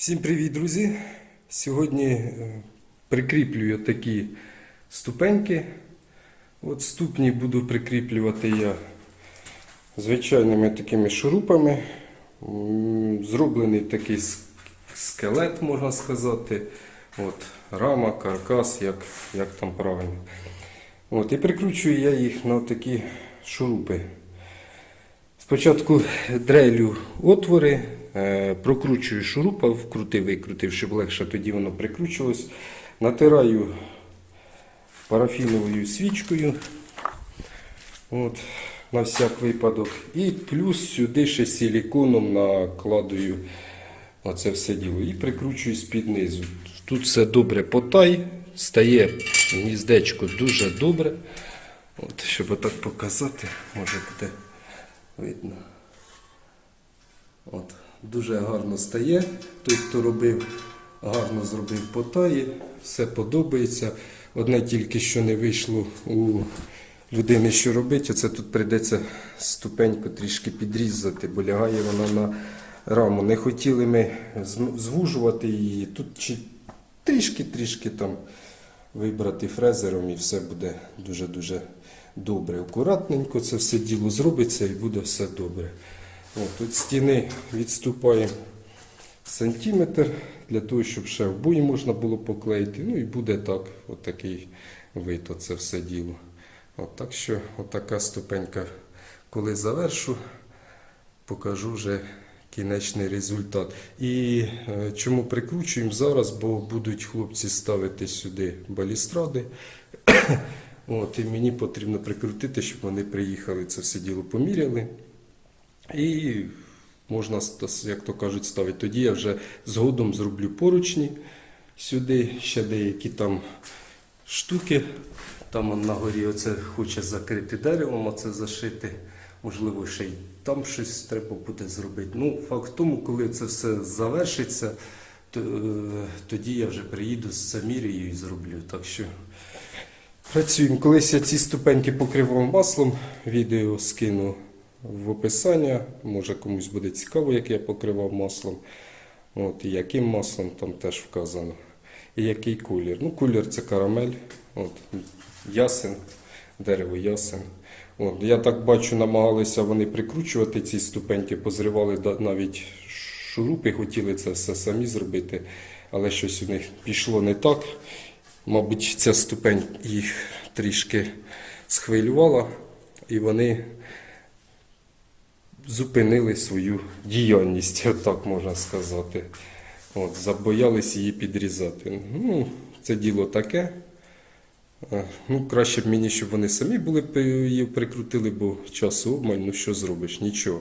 Всім привіт, друзі! Сьогодні е, прикріплюю такі ступеньки. От ступні буду прикріплювати я звичайними такими шурупами. Зроблений такий скелет, можна сказати. От, рама, каркас, як, як там правильно. От, і прикручую я їх на такі шурупи. Спочатку дрелю отвори, прокручую шурупа, вкрутив, викрутив, щоб легше тоді воно прикручувалось. Натираю парафіновою свічкою. От, на всяк випадок. І плюс сюди ще силіконом накладую оце все діло. І прикручую з-під низу. Тут все добре потай, стає гніздечко дуже добре. От, щоб отак показати, може буде видно. От, дуже гарно стає. Той, хто робив, гарно зробив потаї, все подобається. Одне тільки що не вийшло у людини, що робити, це тут прийдеться ступеньку трішки підрізати, бо лягає вона на раму. Не хотіли ми звужувати її. Тут трішки-трішки там вибрати фрезером і все буде дуже-дуже добре. Акуратненько це все діло зробиться і буде все добре. От, тут стіни відступаємо сантиметр для того, щоб ще в бої можна було поклеїти. Ну і буде так, отакий вид, оце все діло. От, так що отака ступенька. Коли завершу, покажу вже кінечний результат. І е, чому прикручуємо зараз, бо будуть хлопці ставити сюди балістради. От, і мені потрібно прикрутити, щоб вони приїхали, це все діло поміряли. І можна, як то кажуть, ставити. Тоді я вже згодом зроблю поручні сюди, ще деякі там штуки. Там на горі оце хоче закрити деревом, оце зашити. Можливо, ще й там щось треба буде зробити. Ну, факт в тому, коли це все завершиться, то, е, тоді я вже приїду з замірюю і зроблю. Так що працюємо. Колись я ці ступеньки покривав маслом, відео скину в описання. Може комусь буде цікаво, як я покривав маслом. От, і яким маслом там теж вказано. І який колір. Ну, колір це карамель, от, ясен, дерево ясен. От, я так бачу, намагалися вони прикручувати ці ступеньки, позривали навіть шурупи, хотіли це все самі зробити, але щось у них пішло не так. Мабуть, ця ступень їх трішки схвилювала, і вони зупинили свою діяльність, отак можна сказати. От, забоялись її підрізати. Ну, це діло таке. Ну, краще б мені, щоб вони самі були її прикрутили, бо часу обмаль, ну що зробиш, нічого.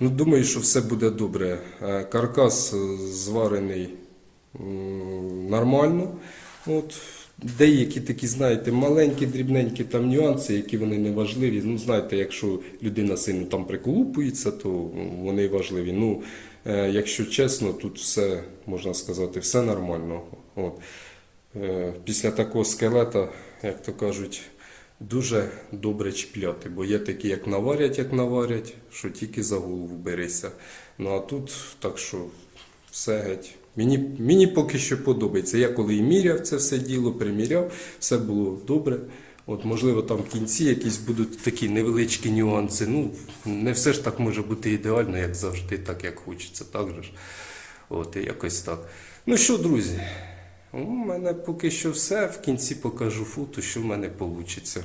Ну, думаю, що все буде добре. Каркас е, зварений нормально. От, деякі такі, знаєте, маленькі, дрібненькі там нюанси, які вони не важливі. Ну, знаєте, якщо людина сильно там приколупується, то вони важливі. Ну, е, якщо чесно, тут все, можна сказати, все нормально. От. Е, Після такого скелета, як то кажуть, дуже добре чіпляти, бо є такі, як наварять, як наварять, що тільки за голову берися. Ну а тут так що все геть. Мені, мені поки що подобається. Я коли і міряв це все діло, приміряв, все було добре. От, можливо, там в кінці якісь будуть такі невеличкі нюанси. Ну, не все ж так може бути ідеально, як завжди, так як хочеться. Так же ж. От, якось так. Ну що, друзі, у мене поки що все. В кінці покажу фото, що в мене вийде.